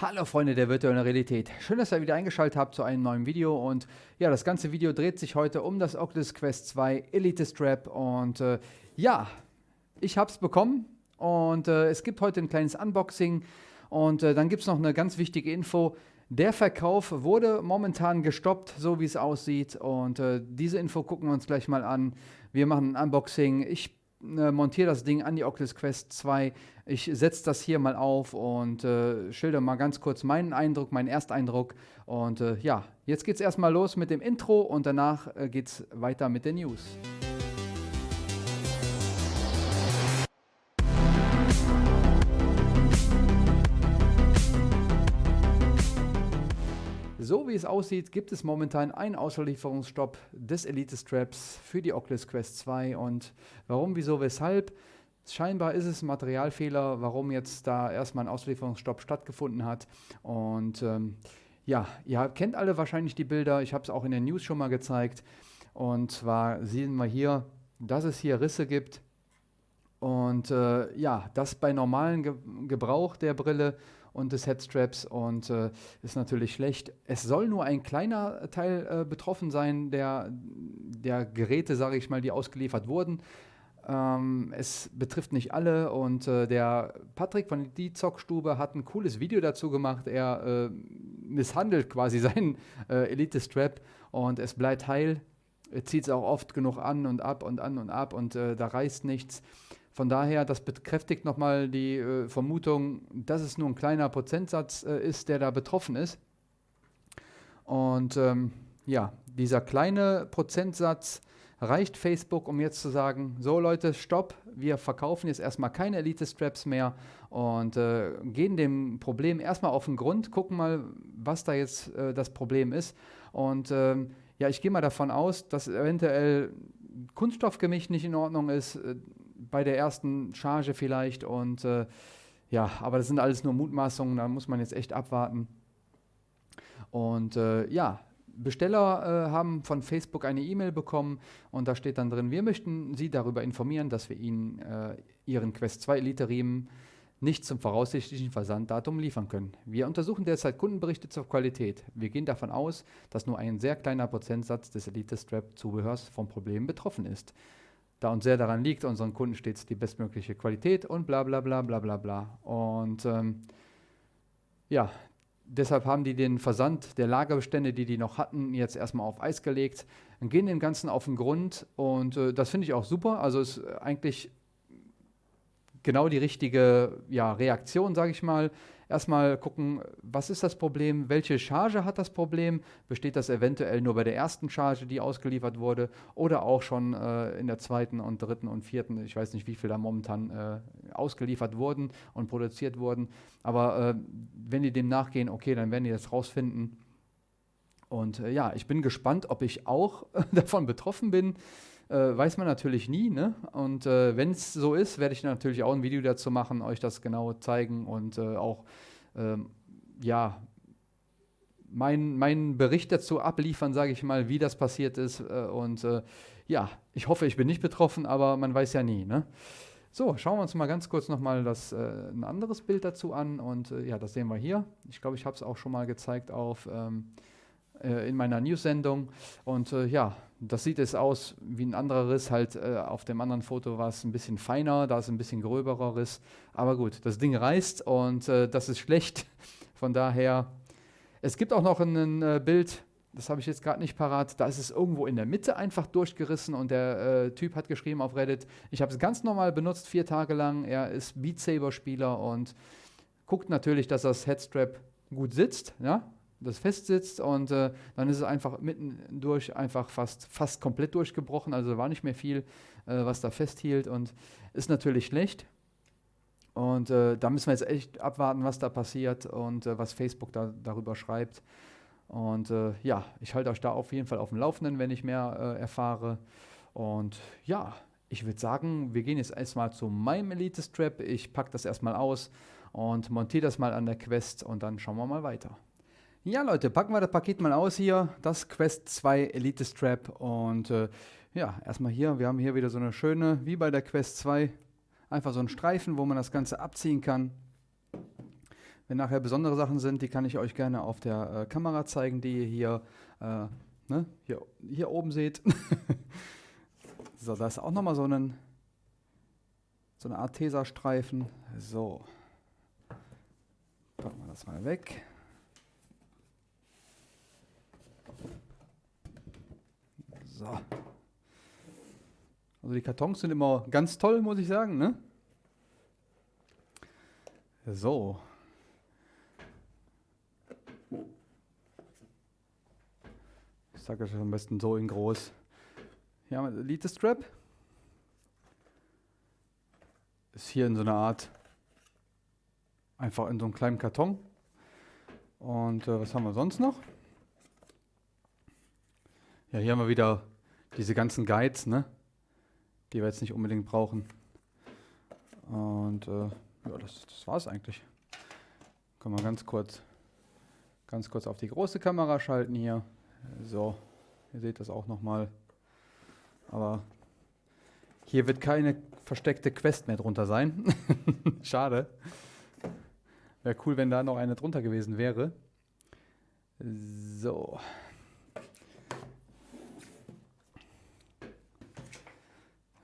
Hallo Freunde der virtuellen Realität. Schön, dass ihr wieder eingeschaltet habt zu einem neuen Video und ja, das ganze Video dreht sich heute um das Oculus Quest 2 Elite Strap und äh, ja, ich habe es bekommen und äh, es gibt heute ein kleines Unboxing und äh, dann gibt es noch eine ganz wichtige Info. Der Verkauf wurde momentan gestoppt, so wie es aussieht und äh, diese Info gucken wir uns gleich mal an. Wir machen ein Unboxing. Ich äh, montiere das Ding an die Oculus Quest 2. Ich setze das hier mal auf und äh, schilder mal ganz kurz meinen Eindruck, meinen Ersteindruck. Und äh, ja, jetzt geht es erstmal los mit dem Intro und danach äh, geht es weiter mit den News. So wie es aussieht, gibt es momentan einen Auslieferungsstopp des Elite Straps für die Oculus Quest 2. Und warum, wieso, weshalb? Scheinbar ist es ein Materialfehler, warum jetzt da erstmal ein Auslieferungsstopp stattgefunden hat. Und ähm, ja, ihr kennt alle wahrscheinlich die Bilder. Ich habe es auch in den News schon mal gezeigt. Und zwar sehen wir hier, dass es hier Risse gibt. Und äh, ja, das bei normalen Ge Gebrauch der Brille und des Headstraps und äh, ist natürlich schlecht. Es soll nur ein kleiner Teil äh, betroffen sein der, der Geräte, sage ich mal, die ausgeliefert wurden. Ähm, es betrifft nicht alle und äh, der Patrick von die Zockstube hat ein cooles Video dazu gemacht. Er äh, misshandelt quasi seinen äh, Elite Strap und es bleibt heil. Er zieht es auch oft genug an und ab und an und ab und äh, da reißt nichts. Von daher, das bekräftigt nochmal die äh, Vermutung, dass es nur ein kleiner Prozentsatz äh, ist, der da betroffen ist. Und ähm, ja, dieser kleine Prozentsatz reicht Facebook, um jetzt zu sagen, so Leute, stopp, wir verkaufen jetzt erstmal keine Elite-Straps mehr und äh, gehen dem Problem erstmal auf den Grund, gucken mal, was da jetzt äh, das Problem ist. Und ähm, ja, ich gehe mal davon aus, dass eventuell Kunststoffgemisch nicht in Ordnung ist, äh, bei der ersten Charge vielleicht. Und äh, ja, aber das sind alles nur Mutmaßungen, da muss man jetzt echt abwarten. Und äh, ja, Besteller äh, haben von Facebook eine E-Mail bekommen und da steht dann drin, wir möchten Sie darüber informieren, dass wir Ihnen äh, Ihren Quest 2 Elite Riemen nicht zum voraussichtlichen Versanddatum liefern können. Wir untersuchen derzeit Kundenberichte zur Qualität. Wir gehen davon aus, dass nur ein sehr kleiner Prozentsatz des Elite Strap Zubehörs vom Problem betroffen ist da uns sehr daran liegt, unseren Kunden stets die bestmögliche Qualität und bla bla bla bla bla bla. Und ähm, ja, deshalb haben die den Versand der Lagerbestände, die die noch hatten, jetzt erstmal auf Eis gelegt, und gehen dem Ganzen auf den Grund und äh, das finde ich auch super. Also ist eigentlich genau die richtige ja, Reaktion, sage ich mal erstmal gucken, was ist das Problem, welche Charge hat das Problem, besteht das eventuell nur bei der ersten Charge, die ausgeliefert wurde, oder auch schon äh, in der zweiten und dritten und vierten, ich weiß nicht, wie viel da momentan äh, ausgeliefert wurden und produziert wurden, aber äh, wenn die dem nachgehen, okay, dann werden die das rausfinden. Und äh, ja, ich bin gespannt, ob ich auch davon betroffen bin äh, weiß man natürlich nie. Ne? Und äh, wenn es so ist, werde ich natürlich auch ein Video dazu machen, euch das genau zeigen und äh, auch ähm, ja, meinen mein Bericht dazu abliefern, sage ich mal, wie das passiert ist. Äh, und äh, ja, ich hoffe, ich bin nicht betroffen, aber man weiß ja nie. Ne? So, schauen wir uns mal ganz kurz nochmal äh, ein anderes Bild dazu an. Und ja, das sehen wir hier. Ich glaube, ich habe es auch schon mal gezeigt auf, ähm, in meiner News-Sendung. Und ja, das sieht es aus wie ein anderer Riss, halt äh, auf dem anderen Foto war es ein bisschen feiner, da ist ein bisschen gröberer Riss. Aber gut, das Ding reißt und äh, das ist schlecht. Von daher, es gibt auch noch ein äh, Bild, das habe ich jetzt gerade nicht parat, da ist es irgendwo in der Mitte einfach durchgerissen und der äh, Typ hat geschrieben auf Reddit, ich habe es ganz normal benutzt, vier Tage lang, er ist Beat Saber Spieler und guckt natürlich, dass das Headstrap gut sitzt, ja, das festsitzt und äh, dann ist es einfach mitten durch einfach fast, fast komplett durchgebrochen, also war nicht mehr viel, äh, was da festhielt und ist natürlich schlecht. Und äh, da müssen wir jetzt echt abwarten, was da passiert und äh, was Facebook da, darüber schreibt. Und äh, ja, ich halte euch da auf jeden Fall auf dem Laufenden, wenn ich mehr äh, erfahre. Und ja, ich würde sagen, wir gehen jetzt erstmal zu meinem Elite Strap. Ich packe das erstmal aus und montiere das mal an der Quest und dann schauen wir mal weiter. Ja, Leute, packen wir das Paket mal aus hier. Das Quest 2 Elite Strap. Und äh, ja, erstmal hier. Wir haben hier wieder so eine schöne, wie bei der Quest 2, einfach so einen Streifen, wo man das Ganze abziehen kann. Wenn nachher besondere Sachen sind, die kann ich euch gerne auf der äh, Kamera zeigen, die ihr hier, äh, ne, hier, hier oben seht. so, da ist auch nochmal so, so eine Art Tesastreifen. So. Packen wir das mal weg. So. Also die Kartons sind immer ganz toll, muss ich sagen. Ne? So. Ich sage es am besten so in groß. Hier haben wir Elite Strap. Ist hier in so einer Art, einfach in so einem kleinen Karton. Und äh, was haben wir sonst noch? Ja, hier haben wir wieder diese ganzen Guides, ne? die wir jetzt nicht unbedingt brauchen. Und äh, ja, das, das war es eigentlich. Können wir ganz kurz, ganz kurz auf die große Kamera schalten hier. So, ihr seht das auch nochmal. Aber hier wird keine versteckte Quest mehr drunter sein. Schade. Wäre cool, wenn da noch eine drunter gewesen wäre. So.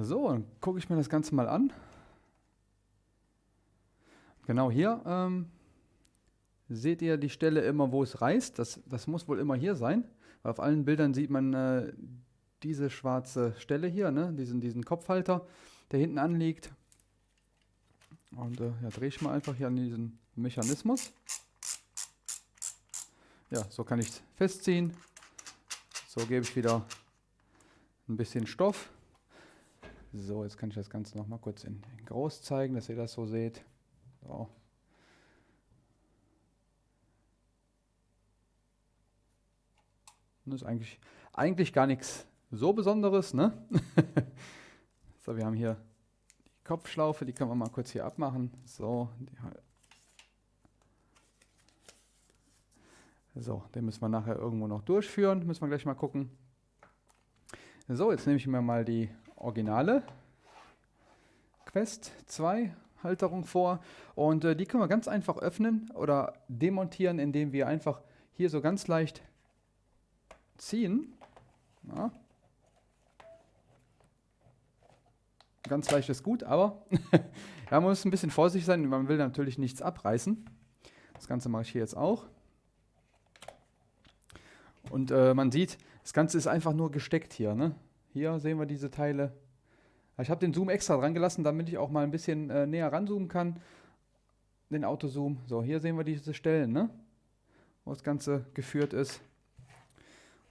So, dann gucke ich mir das Ganze mal an. Genau hier ähm, seht ihr die Stelle immer, wo es reißt. Das, das muss wohl immer hier sein. Weil auf allen Bildern sieht man äh, diese schwarze Stelle hier, ne? diesen, diesen Kopfhalter, der hinten anliegt. Und äh, ja, drehe ich mal einfach hier an diesen Mechanismus. Ja, so kann ich es festziehen. So gebe ich wieder ein bisschen Stoff. So, jetzt kann ich das Ganze noch mal kurz in, in groß zeigen, dass ihr das so seht. So. Das ist eigentlich, eigentlich gar nichts so Besonderes. Ne? so, wir haben hier die Kopfschlaufe, die können wir mal kurz hier abmachen. So, so, den müssen wir nachher irgendwo noch durchführen. Müssen wir gleich mal gucken. So, jetzt nehme ich mir mal die originale Quest 2 Halterung vor und äh, die können wir ganz einfach öffnen oder demontieren, indem wir einfach hier so ganz leicht ziehen. Ja. Ganz leicht ist gut, aber man muss ein bisschen vorsichtig sein, man will natürlich nichts abreißen. Das Ganze mache ich hier jetzt auch. Und äh, man sieht, das Ganze ist einfach nur gesteckt hier. Ne? Hier sehen wir diese Teile. Ich habe den Zoom extra dran gelassen, damit ich auch mal ein bisschen äh, näher ranzoomen kann. Den Autozoom. So, hier sehen wir diese Stellen, ne? wo das Ganze geführt ist.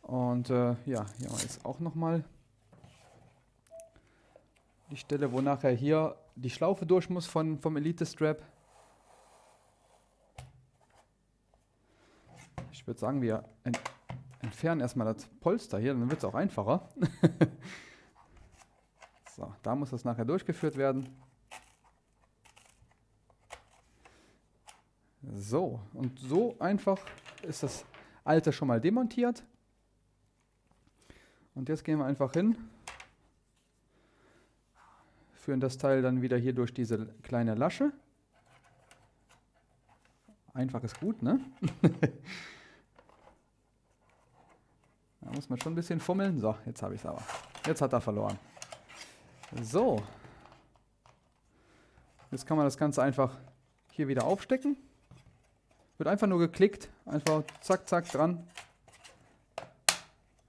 Und äh, ja, hier jetzt auch nochmal die Stelle, wo nachher hier die Schlaufe durch muss von, vom Elite Strap. Ich würde sagen, wir entfernen erstmal das Polster hier, dann wird es auch einfacher. so, da muss das nachher durchgeführt werden. So, und so einfach ist das alte schon mal demontiert. Und jetzt gehen wir einfach hin, führen das Teil dann wieder hier durch diese kleine Lasche. Einfach ist gut, ne? Da muss man schon ein bisschen fummeln. So, jetzt habe ich es aber. Jetzt hat er verloren. So. Jetzt kann man das Ganze einfach hier wieder aufstecken. Wird einfach nur geklickt. Einfach zack, zack dran.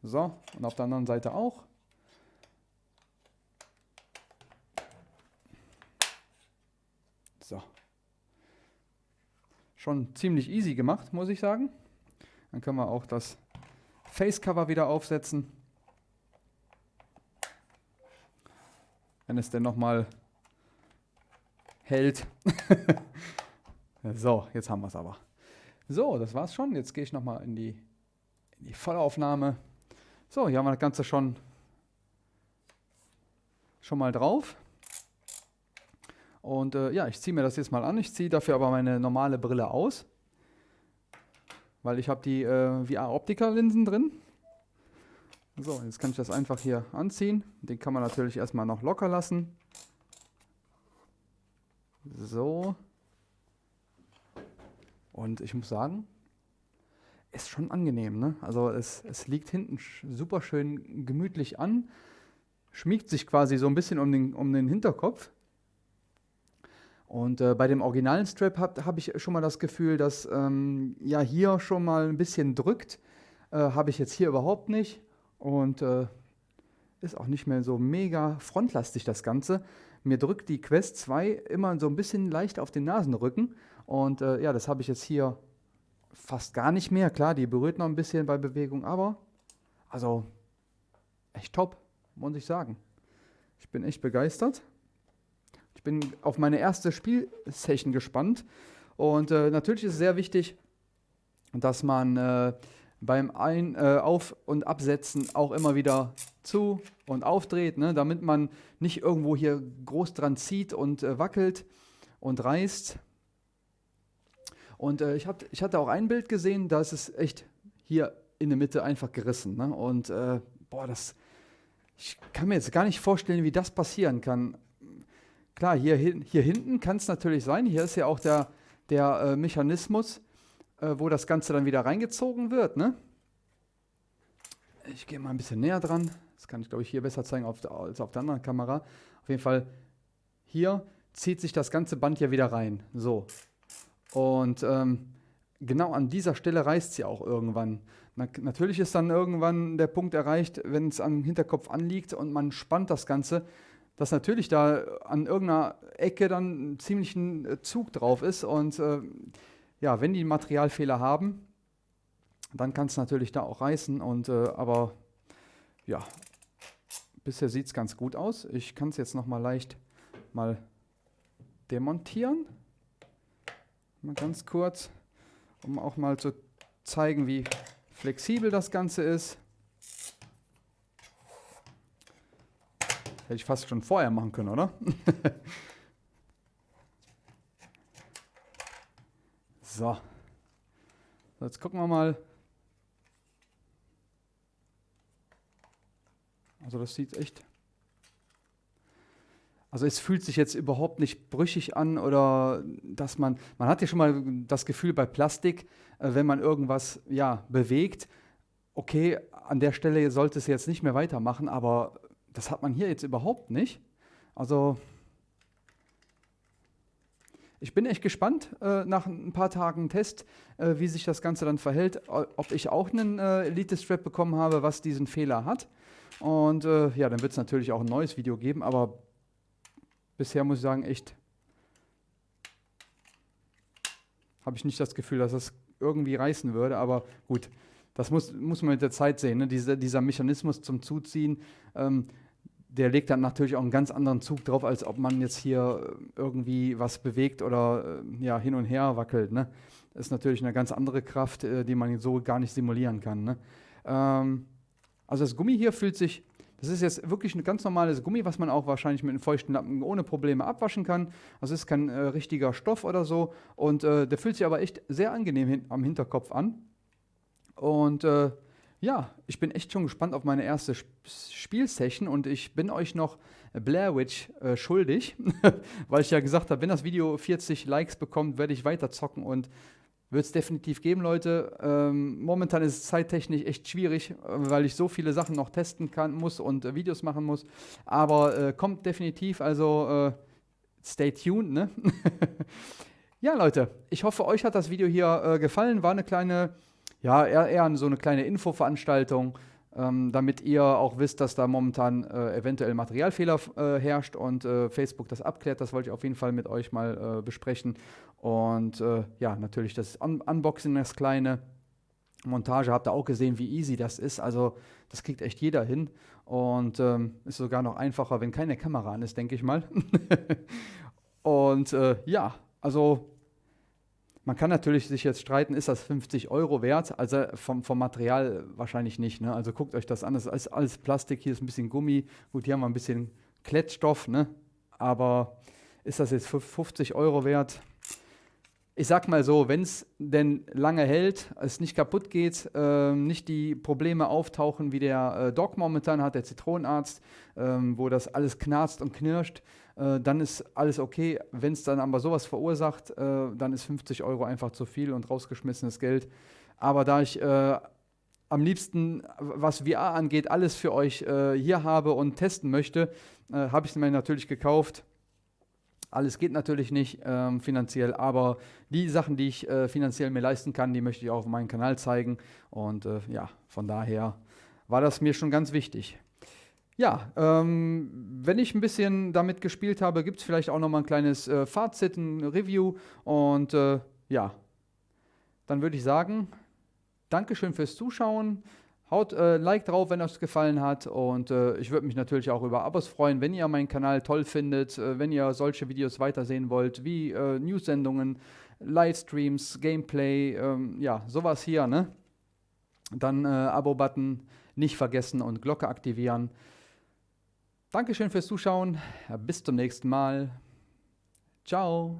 So, und auf der anderen Seite auch. So. Schon ziemlich easy gemacht, muss ich sagen. Dann können wir auch das Facecover wieder aufsetzen. Wenn es denn nochmal hält. so, jetzt haben wir es aber. So, das war's schon. Jetzt gehe ich nochmal in die, in die Vollaufnahme. So, hier haben wir das Ganze schon, schon mal drauf. Und äh, ja, ich ziehe mir das jetzt mal an. Ich ziehe dafür aber meine normale Brille aus weil ich habe die äh, VR-Optika-Linsen drin. So, jetzt kann ich das einfach hier anziehen. Den kann man natürlich erstmal noch locker lassen. Und ich muss sagen, ist schon angenehm. Ne? Also es, es liegt hinten super schön gemütlich an, schmiegt sich quasi so ein bisschen um den, um den Hinterkopf. Und äh, bei dem originalen Strap habe hab ich schon mal das Gefühl, dass ähm, ja hier schon mal ein bisschen drückt. Äh, habe ich jetzt hier überhaupt nicht. Und äh, ist auch nicht mehr so mega frontlastig das Ganze. Mir drückt die Quest 2 immer so ein bisschen leicht auf den Nasenrücken. Und äh, ja, das habe ich jetzt hier fast gar nicht mehr. Klar, die berührt noch ein bisschen bei Bewegung, aber also echt top, muss ich sagen. Ich bin echt begeistert. Ich bin auf meine erste Spielsession gespannt. Und äh, natürlich ist es sehr wichtig, dass man äh, beim Ein-, äh, Auf- und Absetzen auch immer wieder zu- und aufdreht, ne, damit man nicht irgendwo hier groß dran zieht und äh, wackelt und reißt. Und äh, ich, hab, ich hatte auch ein Bild gesehen, da ist es echt hier in der Mitte einfach gerissen. Ne? Und äh, boah, das, ich kann mir jetzt gar nicht vorstellen, wie das passieren kann. Klar, hier, hier hinten kann es natürlich sein. Hier ist ja auch der, der äh, Mechanismus, äh, wo das Ganze dann wieder reingezogen wird. Ne? Ich gehe mal ein bisschen näher dran. Das kann ich, glaube ich, hier besser zeigen auf als auf der anderen Kamera. Auf jeden Fall, hier zieht sich das ganze Band ja wieder rein. So. Und ähm, genau an dieser Stelle reißt sie auch irgendwann. Na, natürlich ist dann irgendwann der Punkt erreicht, wenn es am Hinterkopf anliegt und man spannt das Ganze, dass natürlich da an irgendeiner Ecke dann ein ziemlichen äh, Zug drauf ist. Und äh, ja, wenn die Materialfehler haben, dann kann es natürlich da auch reißen. Und, äh, aber ja, bisher sieht es ganz gut aus. Ich kann es jetzt noch mal leicht mal demontieren. Mal ganz kurz, um auch mal zu zeigen, wie flexibel das Ganze ist. Hätte ich fast schon vorher machen können, oder? so. Jetzt gucken wir mal. Also das sieht echt. Also es fühlt sich jetzt überhaupt nicht brüchig an oder dass man, man hat ja schon mal das Gefühl bei Plastik, äh, wenn man irgendwas ja, bewegt, okay, an der Stelle sollte es jetzt nicht mehr weitermachen, aber das hat man hier jetzt überhaupt nicht. Also ich bin echt gespannt äh, nach ein paar Tagen Test, äh, wie sich das Ganze dann verhält, ob ich auch einen äh, Elite-Strap bekommen habe, was diesen Fehler hat. Und äh, ja, dann wird es natürlich auch ein neues Video geben, aber bisher muss ich sagen, echt habe ich nicht das Gefühl, dass das irgendwie reißen würde, aber gut, das muss, muss man mit der Zeit sehen. Ne? Diese, dieser Mechanismus zum Zuziehen, ähm, der legt dann natürlich auch einen ganz anderen Zug drauf, als ob man jetzt hier irgendwie was bewegt oder äh, ja, hin und her wackelt. Ne? Das ist natürlich eine ganz andere Kraft, äh, die man so gar nicht simulieren kann. Ne? Ähm, also das Gummi hier fühlt sich, das ist jetzt wirklich ein ganz normales Gummi, was man auch wahrscheinlich mit einem feuchten Lappen ohne Probleme abwaschen kann. Also es ist kein äh, richtiger Stoff oder so. Und äh, der fühlt sich aber echt sehr angenehm hin am Hinterkopf an. Und äh, ja, ich bin echt schon gespannt auf meine erste Sp Spielsession und ich bin euch noch Blair Witch äh, schuldig, weil ich ja gesagt habe, wenn das Video 40 Likes bekommt, werde ich weiter zocken und wird es definitiv geben, Leute. Ähm, momentan ist es zeittechnisch echt schwierig, äh, weil ich so viele Sachen noch testen kann, muss und äh, Videos machen muss. Aber äh, kommt definitiv, also äh, stay tuned, ne? ja, Leute, ich hoffe, euch hat das Video hier äh, gefallen. War eine kleine ja, eher, eher so eine kleine Infoveranstaltung, ähm, damit ihr auch wisst, dass da momentan äh, eventuell Materialfehler äh, herrscht und äh, Facebook das abklärt. Das wollte ich auf jeden Fall mit euch mal äh, besprechen. Und äh, ja, natürlich das Un Unboxing, das kleine Montage, habt ihr auch gesehen, wie easy das ist. Also das kriegt echt jeder hin und ähm, ist sogar noch einfacher, wenn keine Kamera an ist, denke ich mal. und äh, ja, also man kann natürlich sich jetzt streiten, ist das 50 Euro wert? Also vom, vom Material wahrscheinlich nicht. Ne? Also guckt euch das an, das ist alles Plastik, hier ist ein bisschen Gummi. Gut, hier haben wir ein bisschen Klettstoff, ne? aber ist das jetzt 50 Euro wert? Ich sag mal so, wenn es denn lange hält, es nicht kaputt geht, äh, nicht die Probleme auftauchen, wie der äh, Doc momentan hat, der Zitronenarzt, äh, wo das alles knarzt und knirscht, äh, dann ist alles okay. Wenn es dann aber sowas verursacht, äh, dann ist 50 Euro einfach zu viel und rausgeschmissenes Geld. Aber da ich äh, am liebsten, was VR angeht, alles für euch äh, hier habe und testen möchte, äh, habe ich es mir natürlich gekauft. Alles geht natürlich nicht ähm, finanziell, aber die Sachen, die ich äh, finanziell mir leisten kann, die möchte ich auch auf meinem Kanal zeigen. Und äh, ja, von daher war das mir schon ganz wichtig. Ja, ähm, wenn ich ein bisschen damit gespielt habe, gibt es vielleicht auch noch mal ein kleines äh, Fazit, ein Review. Und äh, ja, dann würde ich sagen, Dankeschön fürs Zuschauen. Haut äh, Like drauf, wenn euch gefallen hat. Und äh, ich würde mich natürlich auch über Abos freuen, wenn ihr meinen Kanal toll findet, äh, wenn ihr solche Videos weitersehen wollt, wie äh, News-Sendungen, Livestreams, Gameplay, ähm, ja, sowas hier, ne? Dann äh, Abo-Button nicht vergessen und Glocke aktivieren. Dankeschön fürs Zuschauen. Bis zum nächsten Mal. Ciao.